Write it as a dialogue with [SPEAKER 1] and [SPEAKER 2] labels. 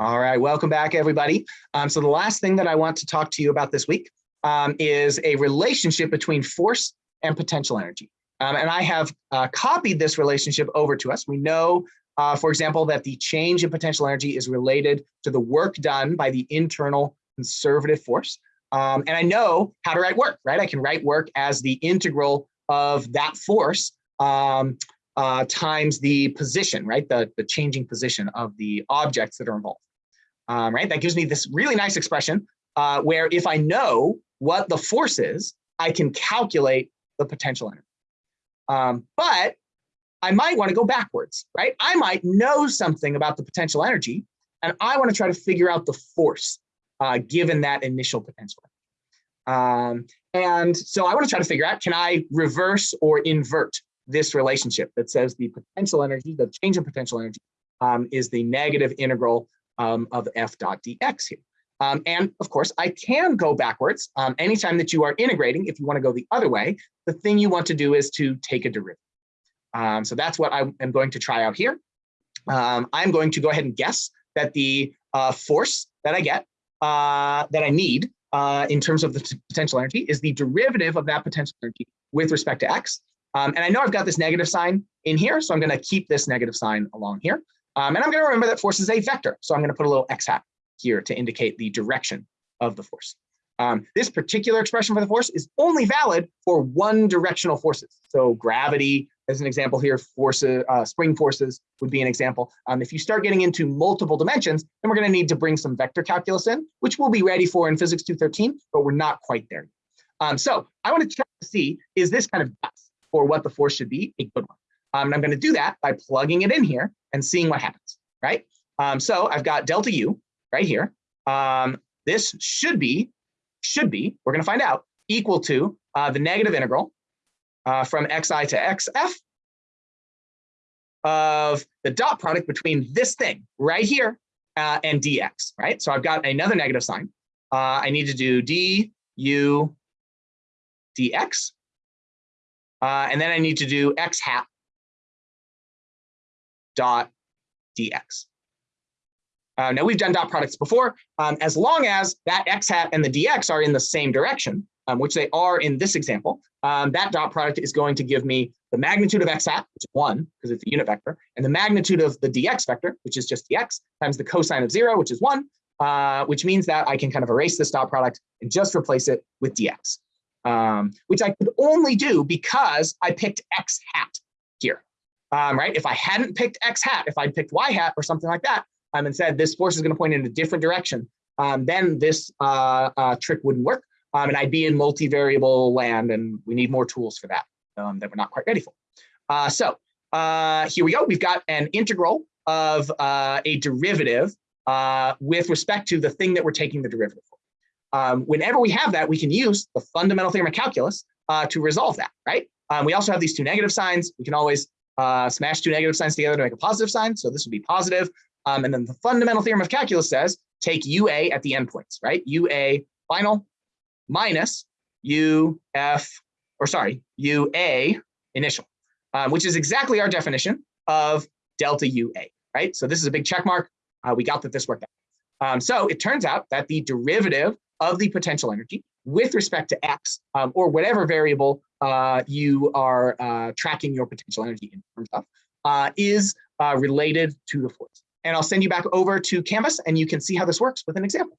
[SPEAKER 1] All right, welcome back, everybody. Um, so the last thing that I want to talk to you about this week um, is a relationship between force and potential energy. Um, and I have uh, copied this relationship over to us. We know, uh, for example, that the change in potential energy is related to the work done by the internal conservative force. Um, and I know how to write work, right? I can write work as the integral of that force um, uh, times the position, right? The, the changing position of the objects that are involved um, right? That gives me this really nice expression uh, where if I know what the force is, I can calculate the potential energy. Um, but I might want to go backwards, right? I might know something about the potential energy, and I want to try to figure out the force uh, given that initial potential. Um, and so I want to try to figure out, can I reverse or invert this relationship that says the potential energy, the change in potential energy um, is the negative integral um, of f dot dx here. Um, and of course, I can go backwards. Um, anytime that you are integrating, if you want to go the other way, the thing you want to do is to take a derivative. Um, so that's what I am going to try out here. Um, I'm going to go ahead and guess that the uh, force that I get, uh, that I need uh, in terms of the potential energy is the derivative of that potential energy with respect to x. Um, and I know I've got this negative sign in here, so I'm going to keep this negative sign along here. Um, and I'm going to remember that force is a vector. So I'm going to put a little x hat here to indicate the direction of the force. Um, this particular expression for the force is only valid for one directional forces. So gravity, as an example here, forces, uh, spring forces would be an example. Um, if you start getting into multiple dimensions, then we're going to need to bring some vector calculus in, which we'll be ready for in Physics 213, but we're not quite there. Um, so I want to check to see, is this kind of guess for what the force should be a good one? Um, and I'm going to do that by plugging it in here and seeing what happens, right? Um, so I've got delta U right here. Um, this should be, should be, we're going to find out, equal to uh, the negative integral uh, from xi to xf of the dot product between this thing right here uh, and dx, right? So I've got another negative sign. Uh, I need to do d u dx. Uh, and then I need to do x hat dot dx. Uh, now we've done dot products before, um, as long as that x hat and the dx are in the same direction, um, which they are in this example, um, that dot product is going to give me the magnitude of x hat, which is one, because it's a unit vector, and the magnitude of the dx vector, which is just dx, times the cosine of zero, which is one, uh, which means that I can kind of erase this dot product and just replace it with dx, um, which I could only do because I picked x hat here um, right? If I hadn't picked X hat, if I'd picked Y hat or something like that, um, and said this force is going to point in a different direction, um, then this uh, uh, trick wouldn't work. Um, and I'd be in multivariable land, and we need more tools for that um, that we're not quite ready for. Uh, so uh, here we go. We've got an integral of uh, a derivative uh, with respect to the thing that we're taking the derivative for. Um, whenever we have that, we can use the fundamental theorem of calculus to resolve that, right? we also have these two negative signs. We can always uh, smash two negative signs together to make a positive sign. So this would be positive. Um, and then the fundamental theorem of calculus says take UA at the endpoints, right? UA final minus UF, or sorry, UA initial, um, which is exactly our definition of delta UA, right? So this is a big check mark. Uh, we got that this worked out. Um, so it turns out that the derivative of the potential energy with respect to x um, or whatever variable uh, you are uh, tracking your potential energy in terms of uh, is uh, related to the force. And I'll send you back over to Canvas and you can see how this works with an example.